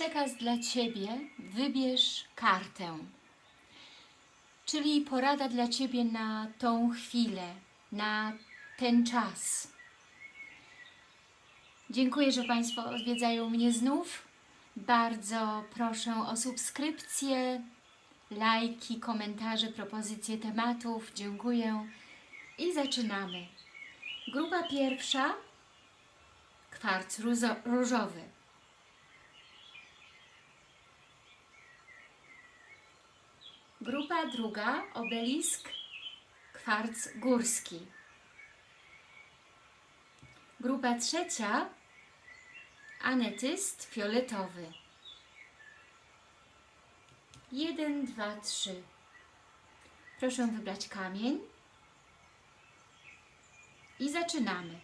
Przekaz dla Ciebie, wybierz kartę. Czyli porada dla Ciebie na tą chwilę, na ten czas. Dziękuję, że Państwo odwiedzają mnie znów. Bardzo proszę o subskrypcję, lajki, komentarze, propozycje tematów. Dziękuję. I zaczynamy. Grupa pierwsza, kwarc różowy. Grupa druga, obelisk, kwarc górski. Grupa trzecia, anetyst fioletowy. Jeden, dwa, trzy. Proszę wybrać kamień. I zaczynamy.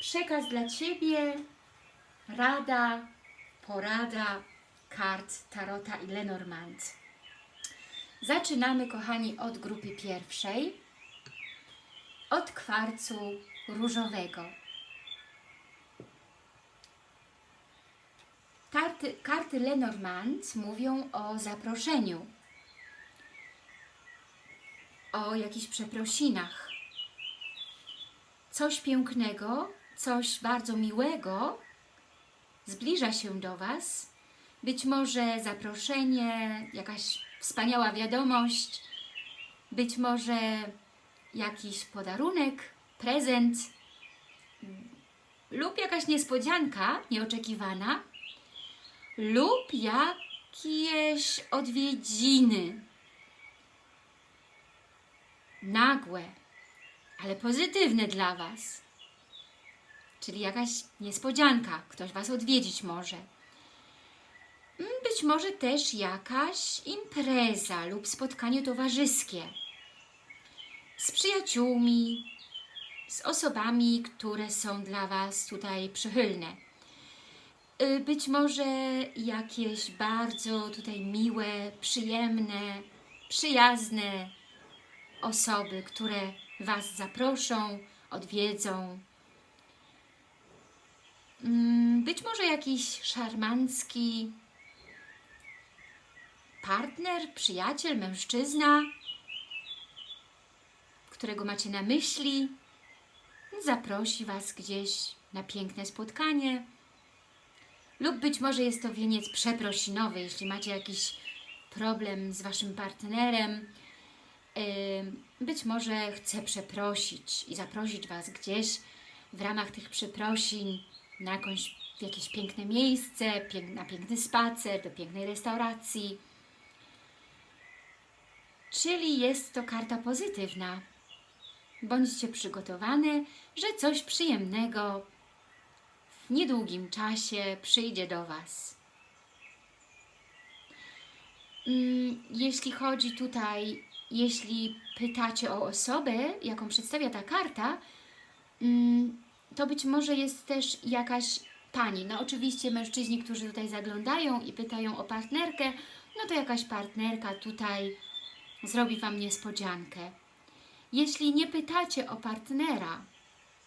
Przekaz dla Ciebie, rada, porada kart Tarota i Lenormand. Zaczynamy, kochani, od grupy pierwszej, od kwarcu różowego. Karty, karty Lenormand mówią o zaproszeniu, o jakichś przeprosinach. Coś pięknego, coś bardzo miłego zbliża się do Was. Być może zaproszenie, jakaś wspaniała wiadomość, być może jakiś podarunek, prezent lub jakaś niespodzianka nieoczekiwana lub jakieś odwiedziny nagłe, ale pozytywne dla Was. Czyli jakaś niespodzianka, ktoś Was odwiedzić może. Mm, Być może też jakaś impreza lub spotkanie towarzyskie z przyjaciółmi, z osobami, które są dla Was tutaj przychylne. Y, Być może jakieś bardzo tutaj miłe, przyjemne, przyjazne osoby, które Was zaproszą, odwiedzą. Mm, Być może jakiś szarmancki partner, przyjaciel, mężczyzna, którego macie na myśli, zaprosi Was gdzieś na piękne spotkanie. Lub być może jest to wieniec przeprosinowy, jeśli macie jakiś problem z Waszym partnerem. Być może chce przeprosić i zaprosić Was gdzieś w ramach tych przeprosin na jakąś, jakieś piękne miejsce, na piękny spacer, do pięknej restauracji. Czyli jest to karta pozytywna. Bądźcie przygotowane, że coś przyjemnego w niedługim czasie przyjdzie do Was. Mm, Jeśli chodzi tutaj, jeśli pytacie o osobę, jaką przedstawia ta karta, mm, to być może jest też jakaś pani. No oczywiście mężczyźni, którzy tutaj zaglądają i pytają o partnerkę, no to jakaś partnerka tutaj zrobi Wam niespodziankę. Jeśli nie pytacie o partnera,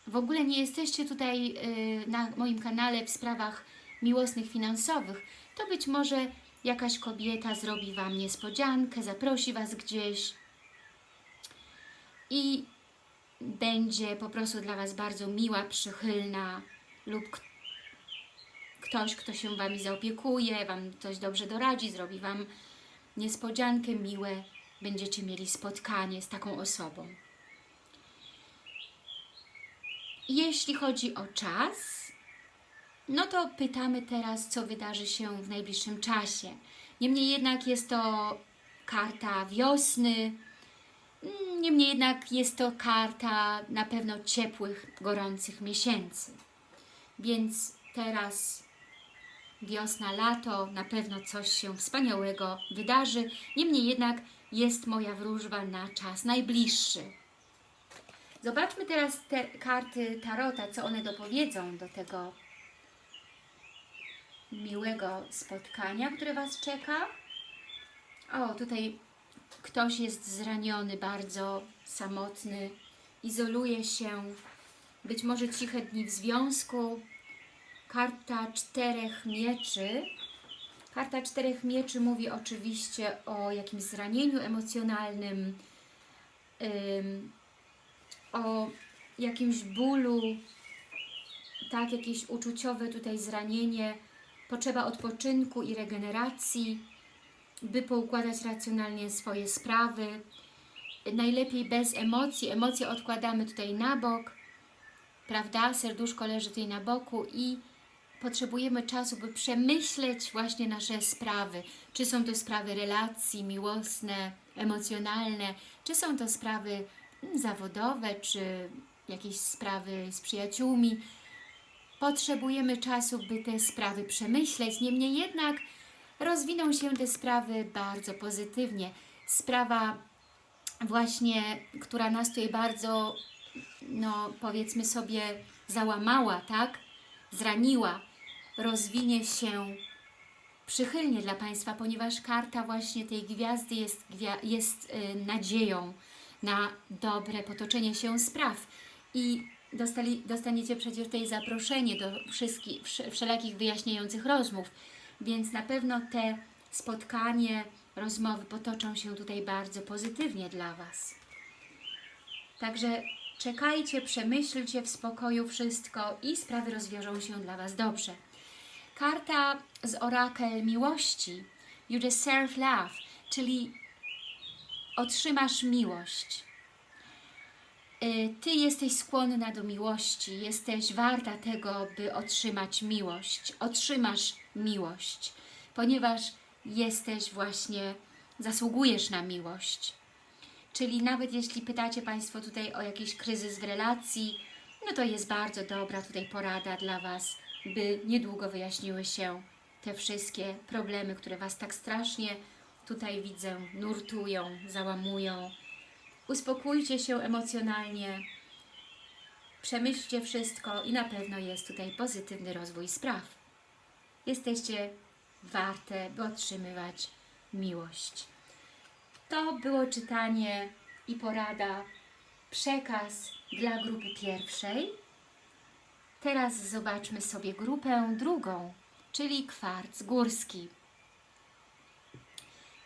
w ogóle nie jesteście tutaj y, na moim kanale w sprawach miłosnych, finansowych, to być może jakaś kobieta zrobi Wam niespodziankę, zaprosi Was gdzieś i będzie po prostu dla Was bardzo miła, przychylna lub ktoś, kto się Wami zaopiekuje, Wam coś dobrze doradzi, zrobi Wam niespodziankę, miłe, będziecie mieli spotkanie z taką osobą. Jeśli chodzi o czas, no to pytamy teraz, co wydarzy się w najbliższym czasie. Niemniej jednak jest to karta wiosny, niemniej jednak jest to karta na pewno ciepłych, gorących miesięcy. Więc teraz wiosna, lato, na pewno coś się wspaniałego wydarzy. Niemniej jednak jest moja wróżba na czas najbliższy. Zobaczmy teraz te karty Tarota, co one dopowiedzą do tego miłego spotkania, które Was czeka. O, tutaj ktoś jest zraniony, bardzo samotny, izoluje się, być może ciche dni w związku. karta czterech mieczy. Karta czterech mieczy mówi oczywiście o jakimś zranieniu emocjonalnym, ym, o jakimś bólu, tak, jakieś uczuciowe tutaj zranienie, potrzeba odpoczynku i regeneracji, by poukładać racjonalnie swoje sprawy. Najlepiej bez emocji. Emocje odkładamy tutaj na bok, prawda? Serduszko leży tutaj na boku i potrzebujemy czasu, by przemyśleć właśnie nasze sprawy. Czy są to sprawy relacji miłosne, emocjonalne, czy są to sprawy mm, zawodowe, czy jakieś sprawy z przyjaciółmi. Potrzebujemy czasu, by te sprawy przemyśleć. Niemniej jednak rozwiną się te sprawy bardzo pozytywnie. Sprawa właśnie, która nas tutaj bardzo, no powiedzmy sobie, załamała, tak? Zraniła, rozwinie się przychylnie dla Państwa, ponieważ karta właśnie tej gwiazdy jest, jest y, nadzieją na dobre potoczenie się spraw. I dostali, dostaniecie przecież tutaj zaproszenie do wszystkich, wsz- wszelakich wyjaśniających rozmów, więc na pewno te spotkanie, rozmowy potoczą się tutaj bardzo pozytywnie dla Was. Także czekajcie, przemyślcie w spokoju wszystko i sprawy rozwiążą się dla Was dobrze. Karta z orakel miłości, you deserve love, czyli otrzymasz miłość. Y, Ty jesteś skłonna do miłości, jesteś warta tego, by otrzymać miłość. Otrzymasz miłość, ponieważ jesteś właśnie, zasługujesz na miłość. Czyli nawet jeśli pytacie Państwo tutaj o jakiś kryzys w relacji, no to jest bardzo dobra tutaj porada dla Was, by niedługo wyjaśniły się te wszystkie problemy, które Was tak strasznie tutaj widzę, nurtują, załamują. Uspokójcie się emocjonalnie, przemyślcie wszystko i na pewno jest tutaj pozytywny rozwój spraw. Jesteście warte, by otrzymywać miłość. To było czytanie i porada, przekaz dla grupy pierwszej. Teraz zobaczmy sobie grupę drugą, czyli kwarc górski.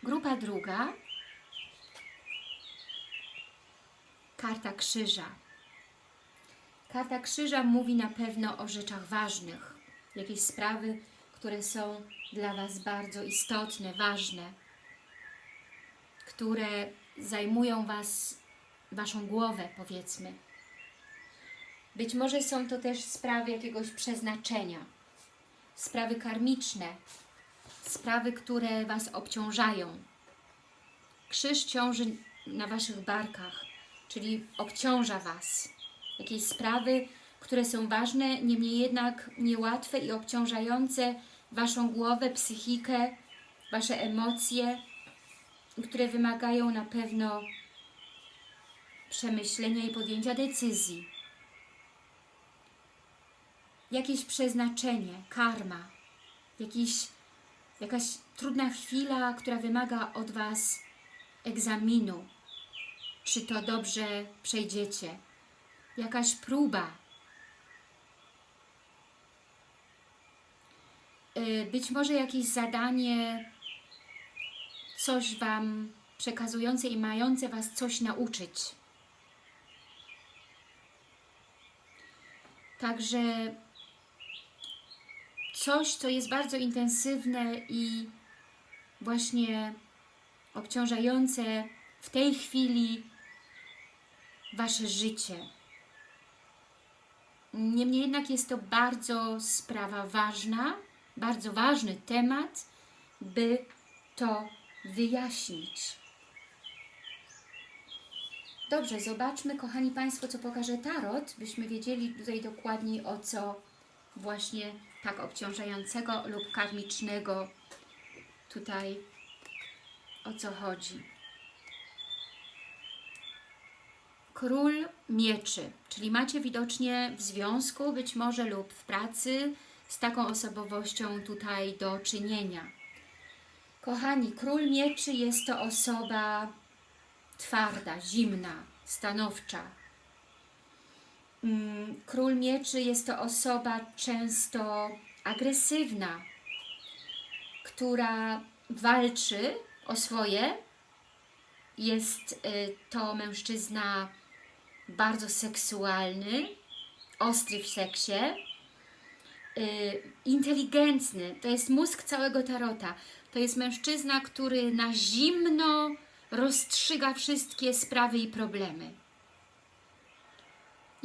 Grupa druga, karta krzyża. Karta krzyża mówi na pewno o rzeczach ważnych, jakieś sprawy, które są dla Was bardzo istotne, ważne, które zajmują Was, Waszą głowę, powiedzmy. Być może są to też sprawy jakiegoś przeznaczenia, sprawy karmiczne, sprawy, które Was obciążają. Krzyż ciąży na Waszych barkach, czyli obciąża Was. Jakieś sprawy, które są ważne, niemniej jednak niełatwe i obciążające Waszą głowę, psychikę, Wasze emocje, które wymagają na pewno przemyślenia i podjęcia decyzji. Jakieś przeznaczenie, karma, jakiś, jakaś trudna chwila, która wymaga od Was egzaminu, czy to dobrze przejdziecie, jakaś próba. Y, Być może jakieś zadanie, coś Wam przekazujące i mające Was coś nauczyć. Także coś, co jest bardzo intensywne i właśnie obciążające w tej chwili Wasze życie. Niemniej jednak jest to bardzo sprawa ważna, bardzo ważny temat, by to wyjaśnić. Dobrze, zobaczmy, kochani Państwo, co pokaże Tarot, byśmy wiedzieli tutaj dokładniej o co właśnie tak obciążającego lub karmicznego tutaj o co chodzi. Król mieczy, czyli macie widocznie w związku, być może lub w pracy z taką osobowością tutaj do czynienia. Kochani, król mieczy jest to osoba twarda, zimna, stanowcza. Mm, Król mieczy jest to osoba często agresywna, która walczy o swoje. Jest y, to mężczyzna bardzo seksualny, ostry w seksie, y, inteligentny. To jest mózg całego tarota. To jest mężczyzna, który na zimno rozstrzyga wszystkie sprawy i problemy.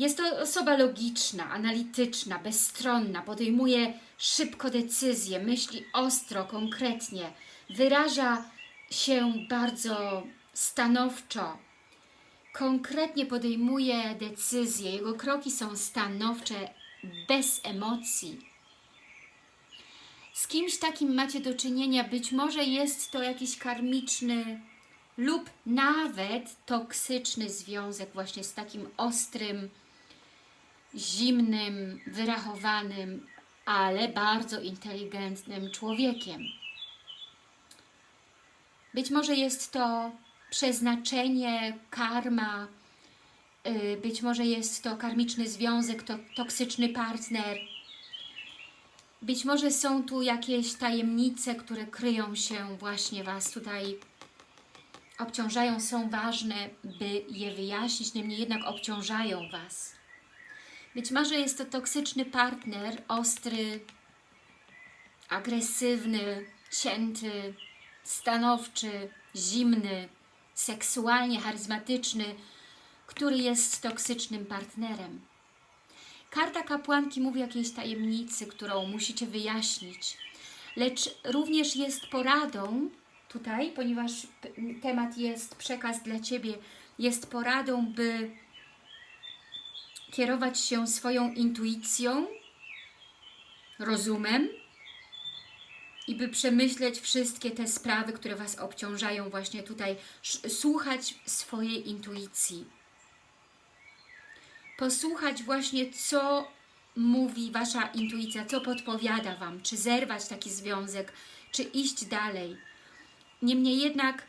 Jest to osoba logiczna, analityczna, bezstronna, podejmuje szybko decyzje, myśli ostro, konkretnie, wyraża się bardzo stanowczo, konkretnie podejmuje decyzje, jego kroki są stanowcze, bez emocji. Z kimś takim macie do czynienia, być może jest to jakiś karmiczny lub nawet toksyczny związek właśnie z takim ostrym, zimnym, wyrachowanym, ale bardzo inteligentnym człowiekiem. Być może jest to przeznaczenie, karma, y, być może jest to karmiczny związek, to toksyczny partner. Być może są tu jakieś tajemnice, które kryją się właśnie Was tutaj obciążają, są ważne, by je wyjaśnić, niemniej jednak obciążają Was. Być może jest to toksyczny partner, ostry, agresywny, cięty, stanowczy, zimny, seksualnie charyzmatyczny, który jest toksycznym partnerem. Karta kapłanki mówi o jakiejś tajemnicy, którą musicie wyjaśnić, lecz również jest poradą tutaj, ponieważ temat jest przekaz dla Ciebie, jest poradą, by kierować się swoją intuicją, rozumem i by przemyśleć wszystkie te sprawy, które Was obciążają właśnie tutaj, słuchać swojej intuicji. Posłuchać właśnie, co mówi Wasza intuicja, co podpowiada Wam, czy zerwać taki związek, czy iść dalej. Niemniej jednak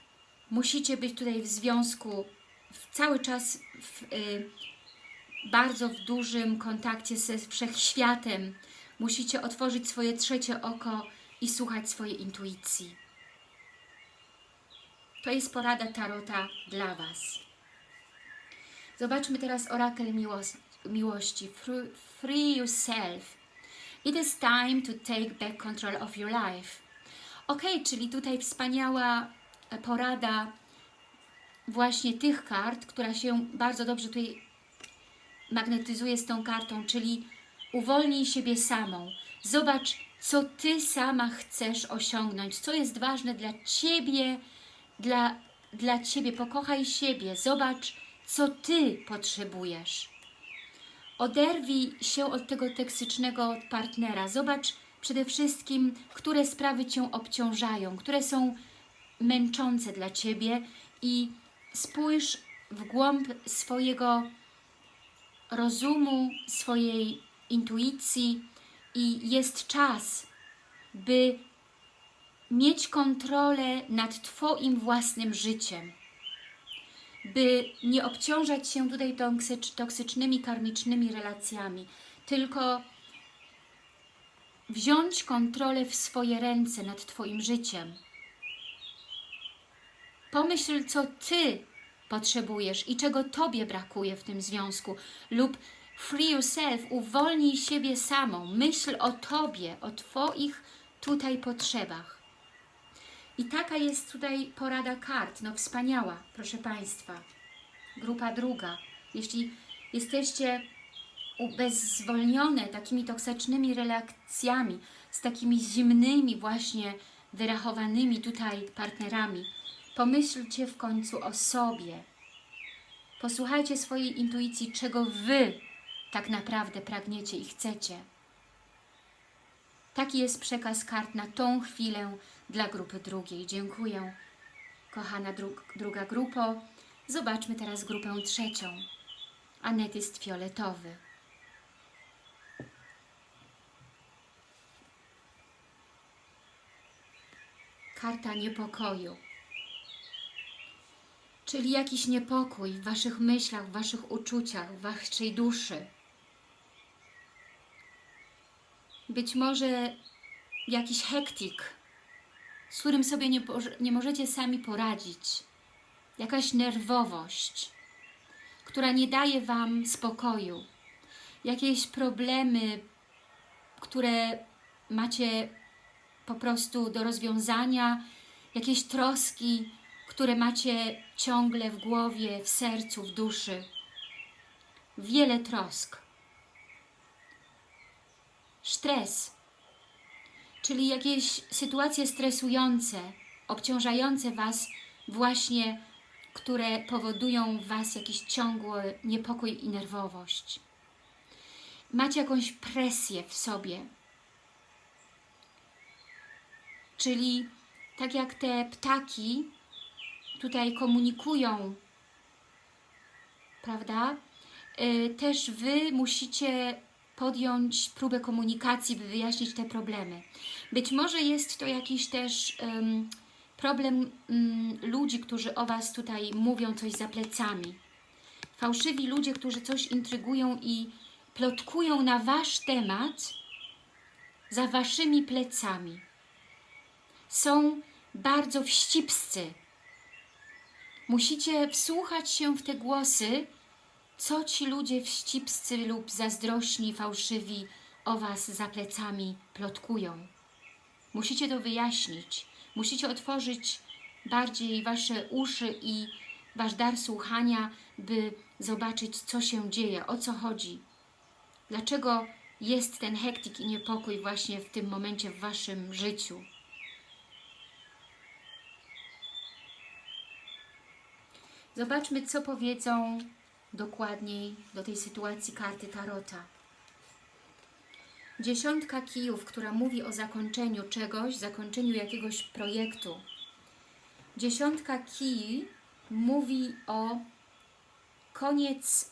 musicie być tutaj w związku cały czas w, y, bardzo w dużym kontakcie ze wszechświatem. Musicie otworzyć swoje trzecie oko i słuchać swojej intuicji. To jest porada Tarota dla Was. Zobaczmy teraz orakel miłości. Free yourself. It is time to take back control of your life. Ok, czyli tutaj wspaniała porada właśnie tych kart, która się bardzo dobrze tutaj magnetyzuje z tą kartą, czyli uwolnij siebie samą. Zobacz, co Ty sama chcesz osiągnąć, co jest ważne dla Ciebie, dla, dla Ciebie. Pokochaj siebie, zobacz, co Ty potrzebujesz. Oderwij się od tego toksycznego partnera. Zobacz przede wszystkim, które sprawy Cię obciążają, które są męczące dla Ciebie i spójrz w głąb swojego rozumu, swojej intuicji i jest czas, by mieć kontrolę nad Twoim własnym życiem, by nie obciążać się tutaj toksycznymi, karmicznymi relacjami, tylko wziąć kontrolę w swoje ręce nad Twoim życiem. Pomyśl, co Ty potrzebujesz i czego Tobie brakuje w tym związku lub free yourself, uwolnij siebie samą, myśl o Tobie, o Twoich tutaj potrzebach. I taka jest tutaj porada kart, no wspaniała, proszę Państwa. Grupa druga. Jeśli jesteście ubezwolnione takimi toksycznymi relacjami, z takimi zimnymi właśnie wyrachowanymi tutaj partnerami, Pomyślcie w końcu o sobie. Posłuchajcie swojej intuicji, czego Wy tak naprawdę pragniecie i chcecie. Taki jest przekaz kart na tą chwilę dla grupy drugiej. Dziękuję, kochana dru druga grupo. Zobaczmy teraz grupę trzecią. Anetyst fioletowy. Karta niepokoju czyli jakiś niepokój w Waszych myślach, w Waszych uczuciach, w Waszej duszy. Być może jakiś hektik, z którym sobie nie, nie możecie sami poradzić. Jakaś nerwowość, która nie daje Wam spokoju. Jakieś problemy, które macie po prostu do rozwiązania, jakieś troski, które macie ciągle w głowie, w sercu, w duszy. Wiele trosk. Stres, czyli jakieś sytuacje stresujące, obciążające Was właśnie, które powodują w Was jakiś ciągły niepokój i nerwowość. Macie jakąś presję w sobie, czyli tak jak te ptaki tutaj komunikują, prawda? Y, Też Wy musicie podjąć próbę komunikacji, by wyjaśnić te problemy. Być może jest to jakiś też em, problem mm, ludzi, którzy o Was tutaj mówią coś za plecami. Fałszywi ludzie, którzy coś intrygują i plotkują na Wasz temat za Waszymi plecami. Są bardzo wścibscy. Musicie wsłuchać się w te głosy, co ci ludzie wścibscy lub zazdrośni, fałszywi o Was za plecami plotkują. Musicie to wyjaśnić. Musicie otworzyć bardziej Wasze uszy i Wasz dar słuchania, by zobaczyć, co się dzieje, o co chodzi. Dlaczego jest ten hektik i niepokój właśnie w tym momencie w Waszym życiu. Zobaczmy, co powiedzą dokładniej do tej sytuacji karty Tarota. Dziesiątka kijów, która mówi o zakończeniu czegoś, zakończeniu jakiegoś projektu. Dziesiątka kij mówi o koniec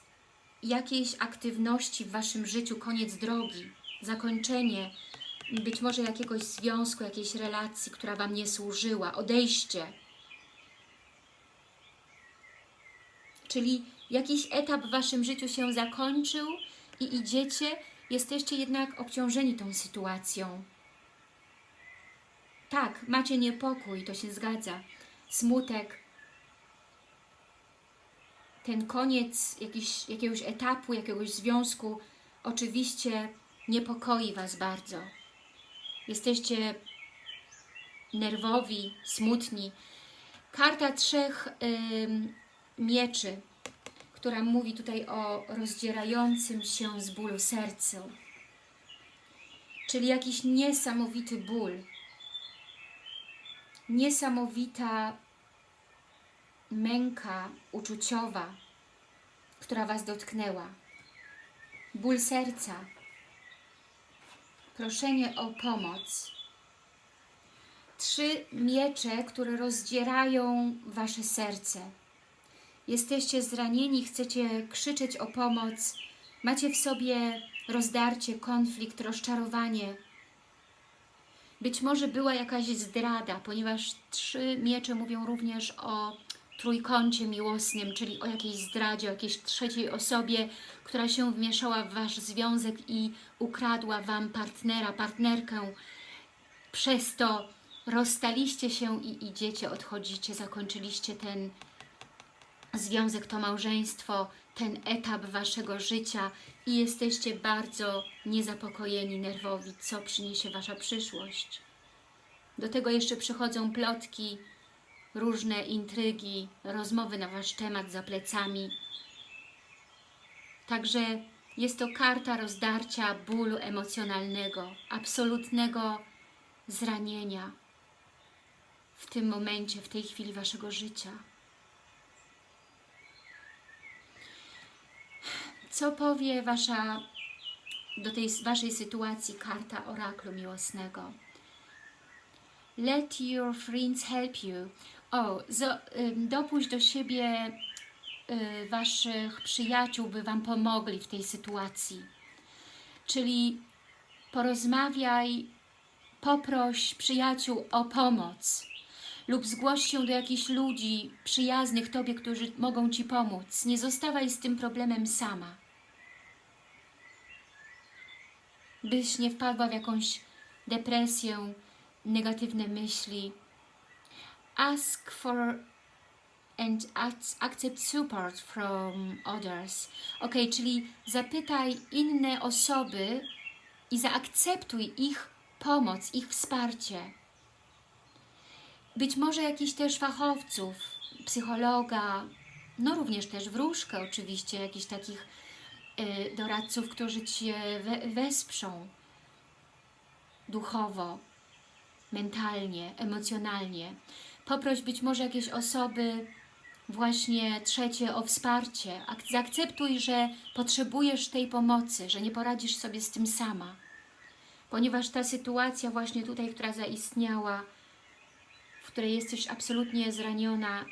jakiejś aktywności w Waszym życiu, koniec drogi, zakończenie być może jakiegoś związku, jakiejś relacji, która Wam nie służyła, odejście. Czyli jakiś etap w Waszym życiu się zakończył i idziecie, jesteście jednak obciążeni tą sytuacją. Tak, macie niepokój, to się zgadza. Smutek, ten koniec jakiś, jakiegoś etapu, jakiegoś związku oczywiście niepokoi Was bardzo. Jesteście nerwowi, smutni. Karta trzech mieczy, która mówi tutaj o rozdzierającym się z bólu sercu. Czyli jakiś niesamowity ból. Niesamowita męka uczuciowa, która Was dotknęła. Ból serca. Proszenie o pomoc. Trzy miecze, które rozdzierają Wasze serce. Jesteście zranieni, chcecie krzyczeć o pomoc, macie w sobie rozdarcie, konflikt, rozczarowanie. Być może była jakaś zdrada, ponieważ trzy miecze mówią również o trójkącie miłosnym, czyli o jakiejś zdradzie, o jakiejś trzeciej osobie, która się wmieszała w Wasz związek i ukradła Wam partnera, partnerkę. Przez to rozstaliście się i idziecie, odchodzicie, zakończyliście ten związek, to małżeństwo, ten etap Waszego życia i jesteście bardzo niezapokojeni, nerwowi, co przyniesie Wasza przyszłość. Do tego jeszcze przychodzą plotki, różne intrygi, rozmowy na Wasz temat za plecami. Także jest to karta rozdarcia bólu emocjonalnego, absolutnego zranienia w tym momencie, w tej chwili Waszego życia. Co powie wasza, do tej Waszej sytuacji karta oraklu miłosnego? Let your friends help you. O, zo, dopuść do siebie y, Waszych przyjaciół, by Wam pomogli w tej sytuacji. Czyli porozmawiaj, poproś przyjaciół o pomoc lub zgłoś się do jakichś ludzi przyjaznych Tobie, którzy mogą Ci pomóc. Nie zostawaj z tym problemem sama. byś nie wpadła w jakąś depresję, negatywne myśli. Ask for and ac- accept support from others. Ok, czyli zapytaj inne osoby i zaakceptuj ich pomoc, ich wsparcie. Być może jakichś też fachowców, psychologa, no również też wróżkę oczywiście, jakichś takich y, doradców, którzy Cię we, wesprzą duchowo, mentalnie, emocjonalnie. Poproś być może jakieś osoby właśnie trzecie o wsparcie. Ak zaakceptuj, że potrzebujesz tej pomocy, że nie poradzisz sobie z tym sama. Ponieważ ta sytuacja właśnie tutaj, która zaistniała, której jesteś absolutnie zraniona,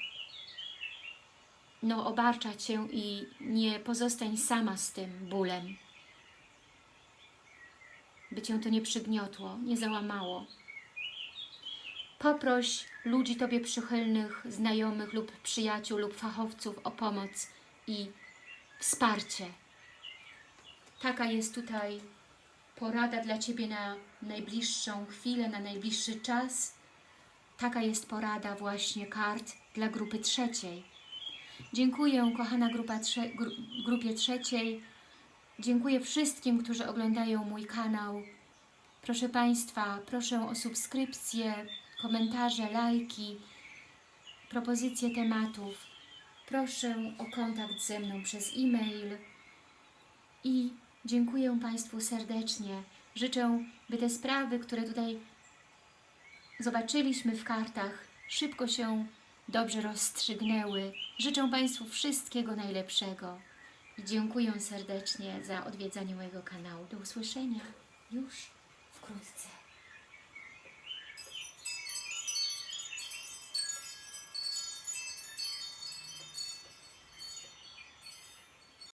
no obarcza Cię i nie pozostań sama z tym bólem. By Cię to nie przygniotło, nie załamało. Poproś ludzi Tobie przychylnych, znajomych lub przyjaciół lub fachowców o pomoc i wsparcie. Taka jest tutaj porada dla Ciebie na najbliższą chwilę, na najbliższy czas. Taka jest porada właśnie kart dla grupy trzeciej. Dziękuję, kochana grupa trze gru grupie trzeciej. Dziękuję wszystkim, którzy oglądają mój kanał. Proszę Państwa, proszę o subskrypcję, komentarze, lajki, propozycje tematów. Proszę o kontakt ze mną przez e-mail i dziękuję Państwu serdecznie. Życzę, by te sprawy, które tutaj zobaczyliśmy w kartach, szybko się dobrze rozstrzygnęły. Życzę Państwu wszystkiego najlepszego i dziękuję serdecznie za odwiedzanie mojego kanału. Do usłyszenia już wkrótce.